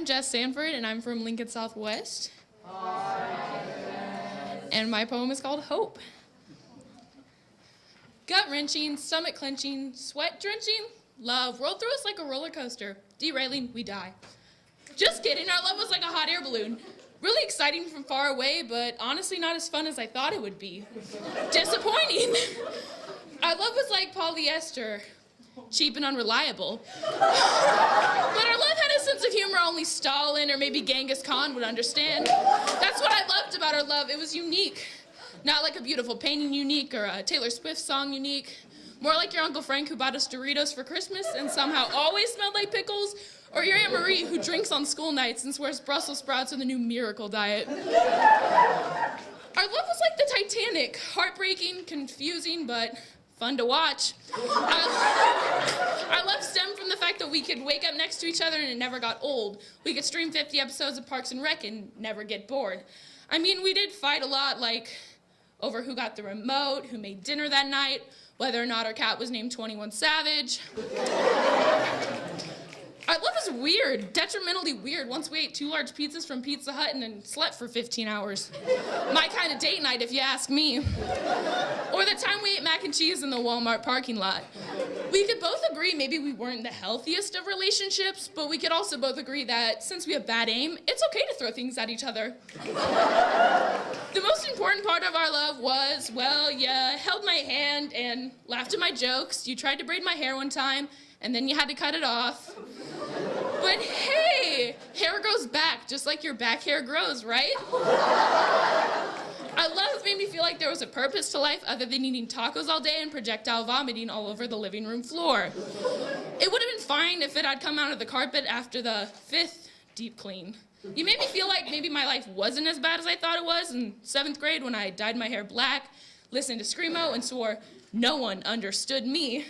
I'm Jess Sanford, and I'm from Lincoln Southwest. And my poem is called Hope. Gut wrenching, stomach clenching, sweat drenching, love rolled through us like a roller coaster. Derailing, we die. Just kidding, our love was like a hot air balloon. Really exciting from far away, but honestly not as fun as I thought it would be. Disappointing. Our love was like polyester, cheap and unreliable. but our love had a sense of humor only Stalin or maybe Genghis Khan would understand. That's what I loved about our love. It was unique. Not like a beautiful painting unique or a Taylor Swift song unique. More like your Uncle Frank who bought us Doritos for Christmas and somehow always smelled like pickles, or your Aunt Marie who drinks on school nights and swears Brussels sprouts are the new miracle diet. Our love was like the Titanic, heartbreaking, confusing, but fun to watch. our love stemmed from the fact that we could wake up next to each other and it never got old. We could stream 50 episodes of Parks and Rec and never get bored. I mean, we did fight a lot, like over who got the remote, who made dinner that night, whether or not our cat was named 21 Savage. Our love is weird, detrimentally weird. Once we ate two large pizzas from Pizza Hut and then slept for 15 hours. My kind of date night, if you ask me. Or the time we ate mac and cheese in the Walmart parking lot. We could both agree maybe we weren't the healthiest of relationships, but we could also both agree that since we have bad aim, it's okay to throw things at each other. the most important part of our love was, well, you held my hand and laughed at my jokes. You tried to braid my hair one time, and then you had to cut it off. But hey, hair grows back just like your back hair grows, right? Our love made me feel like there was a purpose to life other than eating tacos all day and projectile vomiting all over the living room floor. It would have been fine if it had come out of the carpet after the fifth deep clean. You made me feel like maybe my life wasn't as bad as I thought it was in seventh grade when I dyed my hair black, listened to Screamo, and swore no one understood me.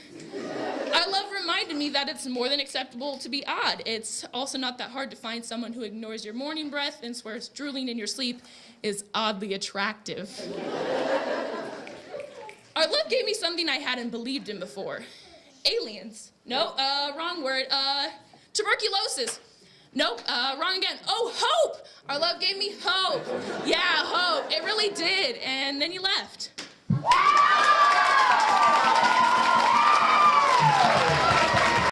Our love reminded me that it's more than acceptable to be odd. It's also not that hard to find someone who ignores your morning breath and swears drooling in your sleep is oddly attractive. Our love gave me something I hadn't believed in before. Aliens. No, uh, wrong word. Uh, tuberculosis. Nope, uh, wrong again. Oh, hope! Our love gave me hope. Yeah, hope. It really did. And then you left.